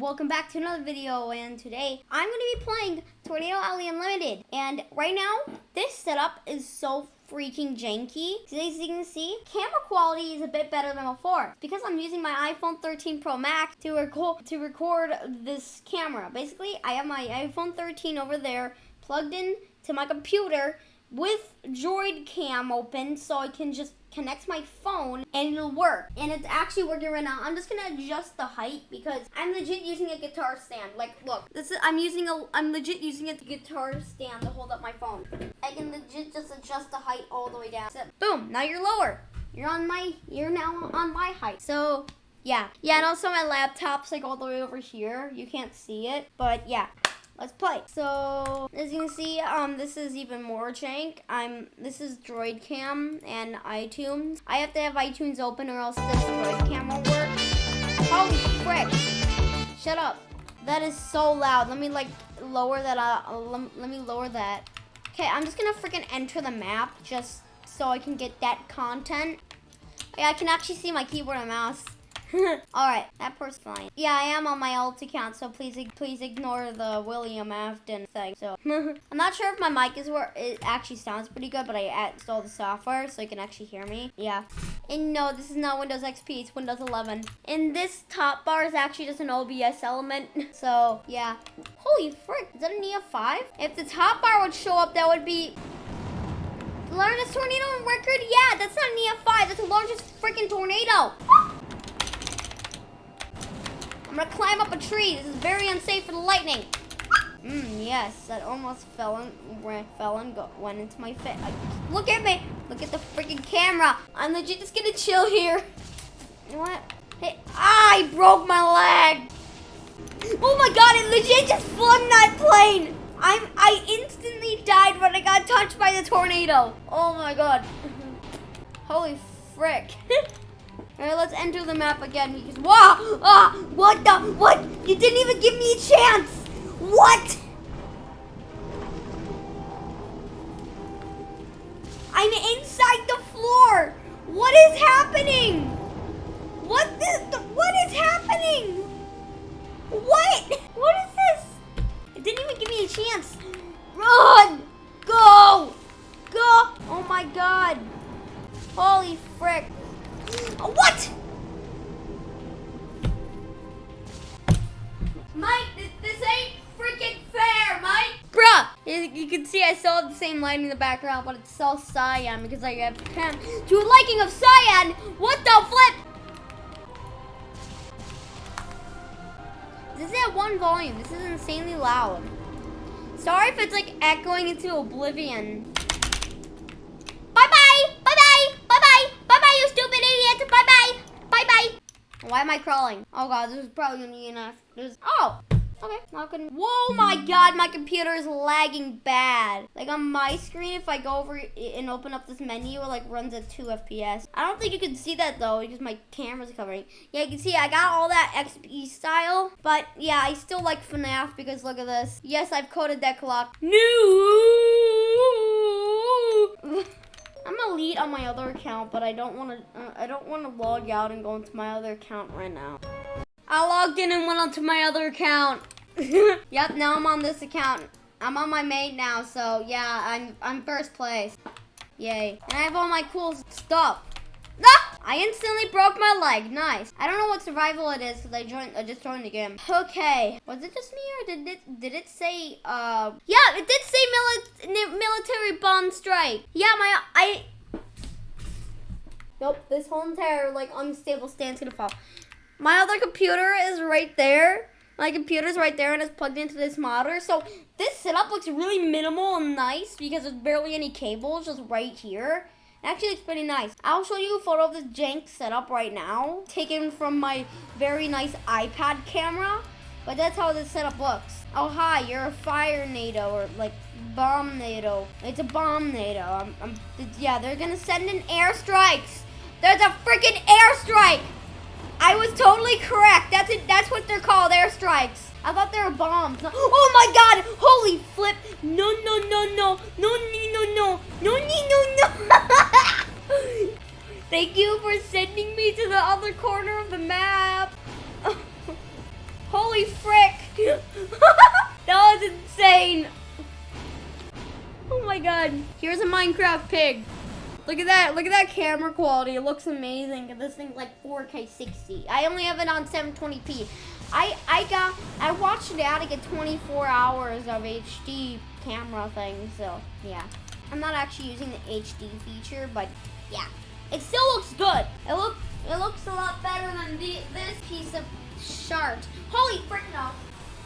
welcome back to another video and today I'm going to be playing Tornado Alley Unlimited and right now this setup is so freaking janky. As you can see, camera quality is a bit better than before because I'm using my iPhone 13 Pro Max to record to record this camera. Basically, I have my iPhone 13 over there plugged in to my computer with Droid Cam open so I can just connect my phone and it'll work. And it's actually working right now. I'm just gonna adjust the height because I'm legit using a guitar stand. Like, look, this is I'm using a I'm legit using a guitar stand to hold up my phone. I can legit just adjust the height all the way down. So, boom, now you're lower. You're on my you're now on my height. So yeah. Yeah, and also my laptop's like all the way over here. You can't see it, but yeah let's play. So as you can see, um, this is even more jank. I'm this is Droid Cam and iTunes. I have to have iTunes open or else this Droid Cam won't work. Holy frick! Shut up. That is so loud. Let me like lower that. Uh, let, let me lower that. Okay, I'm just gonna freaking enter the map just so I can get that content. Yeah, I can actually see my keyboard and mouse. All right, that part's fine. Yeah, I am on my alt account, so please please ignore the William Afton thing. So I'm not sure if my mic is where it actually sounds pretty good, but I installed the software so you can actually hear me. Yeah. And no, this is not Windows XP, it's Windows 11. And this top bar is actually just an OBS element. So yeah. Holy frick, is that an EF5? If the top bar would show up, that would be the largest tornado on record? Yeah, that's not an EF5. That's the largest freaking tornado. I'm gonna climb up a tree. This is very unsafe for the lightning. Mmm, yes, that almost fell and fell and go, went into my face. Look at me. Look at the freaking camera. I'm legit just gonna chill here. You know what? Hey, ah, I broke my leg. Oh my god, it legit just flung that plane. I'm, I instantly died when I got touched by the tornado. Oh my god. Holy frick. Alright, let's enter the map again because wow! Ah! What the what? You didn't even give me a chance! What? I'm inside the floor! What is happening? What the, what is happening? What? What is this? It didn't even give me a chance. Run! Go! Go! Oh my god. Holy frick. What? Mike, this, this ain't freaking fair, Mike. Bruh, you, can see I still have the same light in the background, but it's all cyan because I have to a liking of cyan. What the flip? This is at one volume. This is insanely loud. Sorry if it's like echoing into oblivion. Why am I crawling? Oh god, this is probably gonna be enough. This oh, okay. Not gonna. Whoa, my god, my computer is lagging bad. Like on my screen, if I go over and open up this menu, it like runs at 2 FPS. I don't think you can see that though because my camera's covering. Yeah, you can see I got all that XP style, but yeah, I still like FNAF because look at this. Yes, I've coded that clock. No. I'm on my other account, but I don't want to. Uh, I don't want to log out and go into my other account right now. I logged in and went onto my other account. yep, now I'm on this account. I'm on my main now, so yeah, I'm I'm first place. Yay! And I have all my cool stuff. Ah! I instantly broke my leg. Nice. I don't know what survival it is because I joined. I just joined the game. Okay. Was it just me or did it did it say? Uh. Yeah, it did say mili military bomb strike. Yeah, my I. Nope. This whole entire like unstable stand's gonna fall. My other computer is right there. My computer's right there and it's plugged into this monitor. So this setup looks really minimal and nice because there's barely any cables just right here. Actually, it's pretty nice. I'll show you a photo of this jank setup right now, taken from my very nice iPad camera. But that's how this setup looks. Oh, hi, you're a fire NATO or like bomb NATO. It's a bomb NATO. I'm, I'm, yeah, they're gonna send in airstrikes. There's a freaking airstrike! I was totally correct. That's it. That's what they're called, airstrikes. I thought they were bombs. Oh my god! Holy flip! No, no, no, no, no, no, no, no, no, no, no. Thank you for sending me to the other corner of the map. Holy frick! that was insane. Oh my god. Here's a Minecraft pig. Look at that. Look at that camera quality. It looks amazing. This thing's like 4K 60. I only have it on 720p. I I got I watched it out to get 24 hours of HD camera thing. So yeah, I'm not actually using the HD feature, but yeah, it still looks good. It looks it looks a lot better than the, this piece of shart. Holy frick no.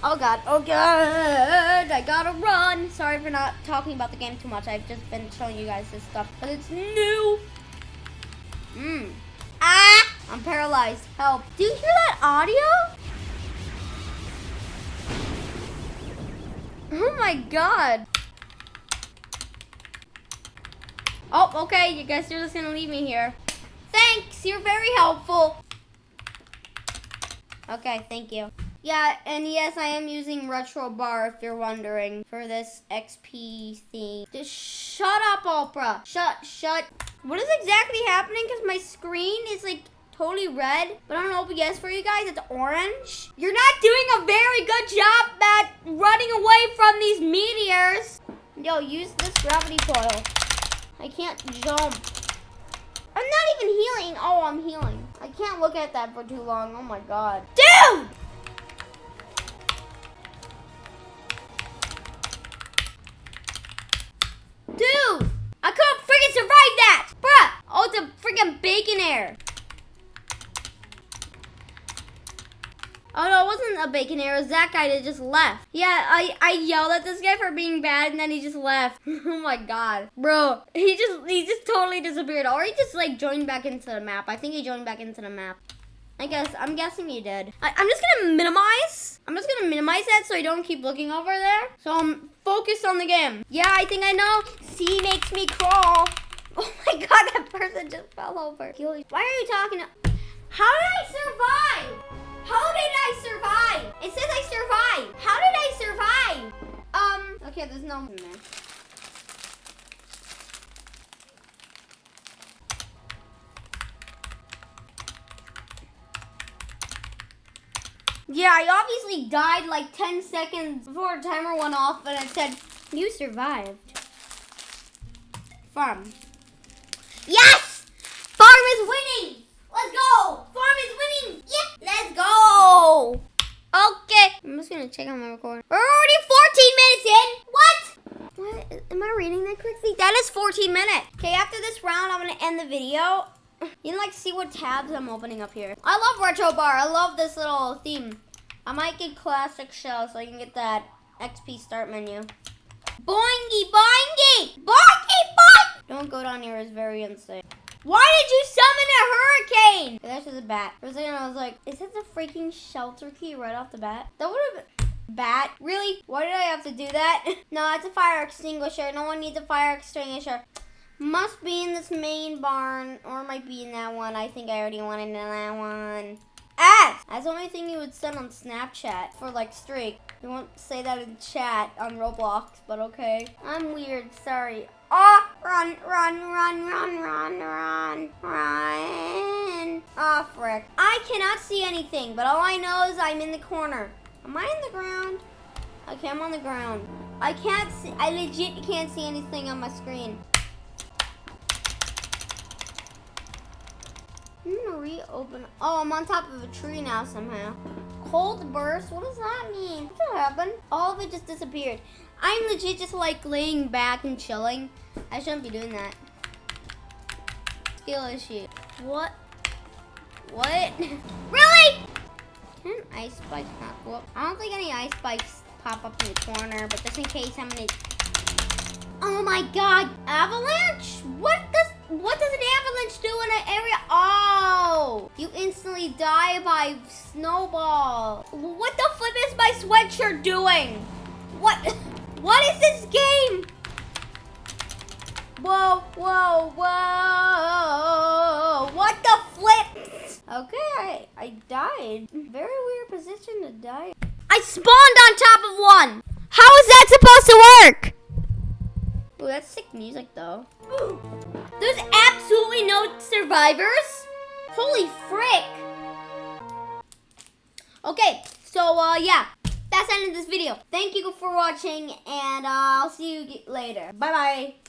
Oh god, oh god, I gotta run. Sorry for not talking about the game too much. I've just been showing you guys this stuff, but it's new. Mmm. Ah! I'm paralyzed. Help. Do you hear that audio? Oh my god. Oh, okay. You guys are just gonna leave me here. Thanks. You're very helpful. Okay, thank you. Yeah, and yes, I am using Retro Bar if you're wondering for this XP thing. Just shut up, Oprah. Shut, shut. What is exactly happening? Because my screen is like totally red, but on OBS for you guys, it's orange. You're not doing a very good job at running away from these meteors. Yo, use this gravity coil. I can't jump. I'm not even healing. Oh, I'm healing. I can't look at that for too long. Oh my god. Dude! Dude! A Baconair. It that guy that just left. Yeah, I, I yelled at this guy for being bad and then he just left. oh my god. Bro, he just he just totally disappeared. Or he just like joined back into the map. I think he joined back into the map. I guess, I'm guessing he did. I, am just gonna minimize. I'm just gonna minimize that so I don't keep looking over there. So I'm focused on the game. Yeah, I think I know. C makes me crawl. Oh my god, that person just fell over. Why are you talking? How did I survive? How did I survive? It says I survived. How did I survive? Um, okay, there's no in there. Yeah, I obviously died like 10 seconds before the timer went off and it said, you survived. Farm. Yes! Farm is winning! Let's go! Farm is winning! Yeah! Let's go! Okay. I'm just gonna check on my recording. We're already 14 minutes in! What? What? Am I reading that correctly? That is 14 minutes. Okay, after this round, I'm gonna end the video. You can like see what tabs I'm opening up here. I love Retro Bar. I love this little theme. I might get Classic Shell so I can get that XP start menu. Boingy, boingy! Boingy, boing! Don't go down here, it's very insane. Why did you summon a hurricane? A bat. For a second, I was like, is that the freaking shelter key right off the bat? That would have been... Bat? Really? Why did I have to do that? no, it's a fire extinguisher. No one needs a fire extinguisher. Must be in this main barn, or might be in that one. I think I already went into that one. Ass! That's the only thing you would send on Snapchat for like streak. You won't say that in chat on Roblox, but okay. I'm weird, sorry. Oh, run, run, run, run, run, run, run. Oh, frick. I cannot see anything, but all I know is I'm in the corner. Am I in the ground? Okay, I'm on the ground. I can't see, I legit can't see anything on my screen. I'm gonna reopen. Oh, I'm on top of a tree now somehow. Cold burst? What does that mean? What happened? All of it just disappeared. I'm legit just like laying back and chilling. I shouldn't be doing that. Skill issue. What? What? really? Can ice spikes pop up? I don't think any ice spikes pop up in the corner, but just in case I'm gonna... Oh my god! Avalanche? What does what does an avalanche do in an area? Oh, you instantly die by snowball. What the flip is my sweatshirt doing? What? What is this game? Whoa, whoa, whoa. What the flip? Okay, I, I died. Very weird position to die. I spawned on top of one. How is that supposed to work? Oh, that's sick music though. There's absolutely no survivors? Holy frick. Okay, so uh, yeah. That's the end of this video. Thank you for watching, and uh, I'll see you later. Bye bye.